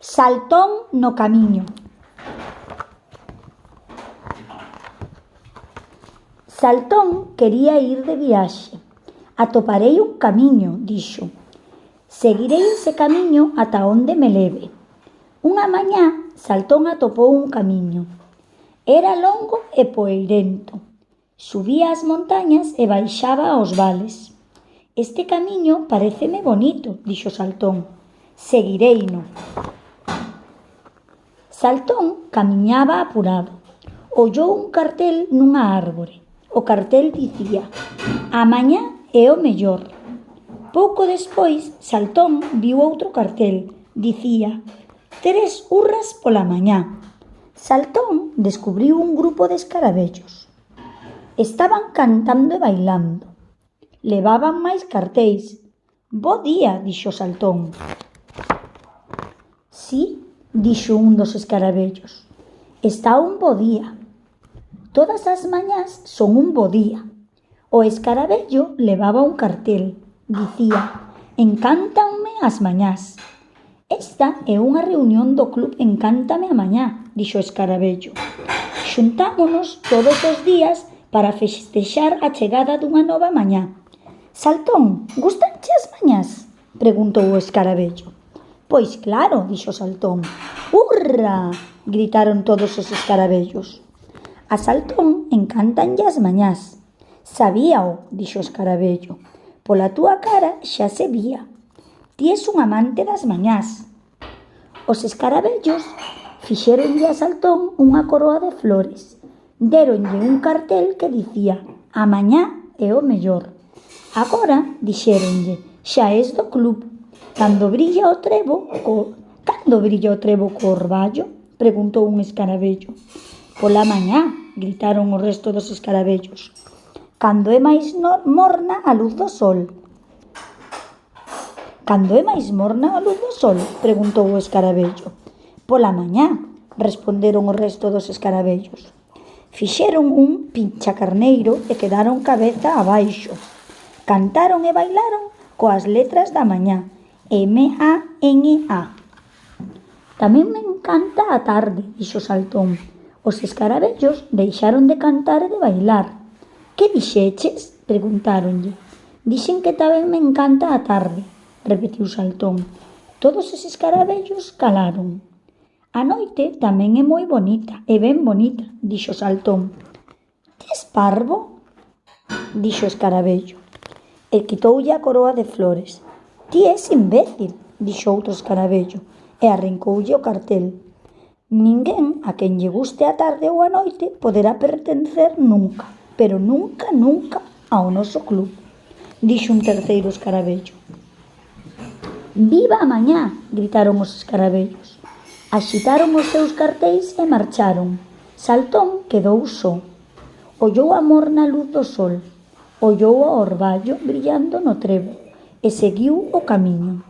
Saltón no camiño. Saltón quería ir de viaxe. Atoparei un camiño, dixo. Seguirei ese camiño ata onde me leve. Unha mañá, Saltón atopou un camiño. Era longo e poeirento. Subía as montañas e baixaba aos vales. Este camiño pareceme bonito, dixo Saltón. Seguireino. Saltón camiñaba apurado. Ollou un cartel nunha árbore. O cartel dicía A mañá é o mellor. Pouco despois, Saltón viu outro cartel. Dicía Tres urras pola mañá. Saltón descubriu un grupo de escarabellos. Estaban cantando e bailando. Levaban máis cartéis. Bo día, dixo Saltón. Sí, dixo un dos escarabellos. Está un bo día. Todas as mañás son un bo día. O escarabello levaba un cartel. Dicía, encántanme as mañás. Esta é unha reunión do club Encántame a mañá, dixo o escarabello. Xuntámonos todos os días para festexar a chegada dunha nova mañá. Saltón, gustanche as mañás? Preguntou o escarabello. Pois claro, dixo Saltón. Urra! gritaron todos os escarabellos. A Saltón encantanlle as mañás. Sabíao, dixo o escarabello. Pola túa cara xa se vía. Ti és un amante das mañás. Os escarabellos fixeronlle a Saltón unha coroa de flores. Déronlle un cartel que dicía «A mañá é o mellor». Agora, dixéronlle, xa és do club Cando brilla o trevo, co... cando brilla o trevo corballo? Preguntou un escarabello. Pola mañá, gritaron o resto dos escarabellos. Cando é máis no... morna a luz do sol. Cando é máis morna a luz do sol? Preguntou o escarabello. Pola mañá, responderon o resto dos escarabellos. Fixeron un pinchacarneiro e quedaron cabeza abaixo. Cantaron e bailaron coas letras da mañá M-A-N-A. Tamén me encanta a tarde, dixo Saltón. Os escarabellos deixaron de cantar e de bailar. Que dixeches? Preguntáronlle. Dixen que tamén me encanta a tarde, repetiu Saltón. Todos os escarabellos calaron. A noite tamén é moi bonita, e ben bonita, dixo Saltón. Tes parvo? Dixo escarabello. E quitoulle a coroa de flores. Ti és imbécil, dixo outro escaravello, e arrancoulle o cartel. Ninguén a quen lle guste a tarde ou a noite poderá pertencer nunca, pero nunca, nunca ao noso club, dixo un terceiro escaravello. Viva a mañá, gritaron os escarabellos. Axitaron os seus cartéis e marcharon. Saltón quedou só. Ollou a morna luz do sol. Ollou o orballo brillando no trevo. E seguiu o camiño.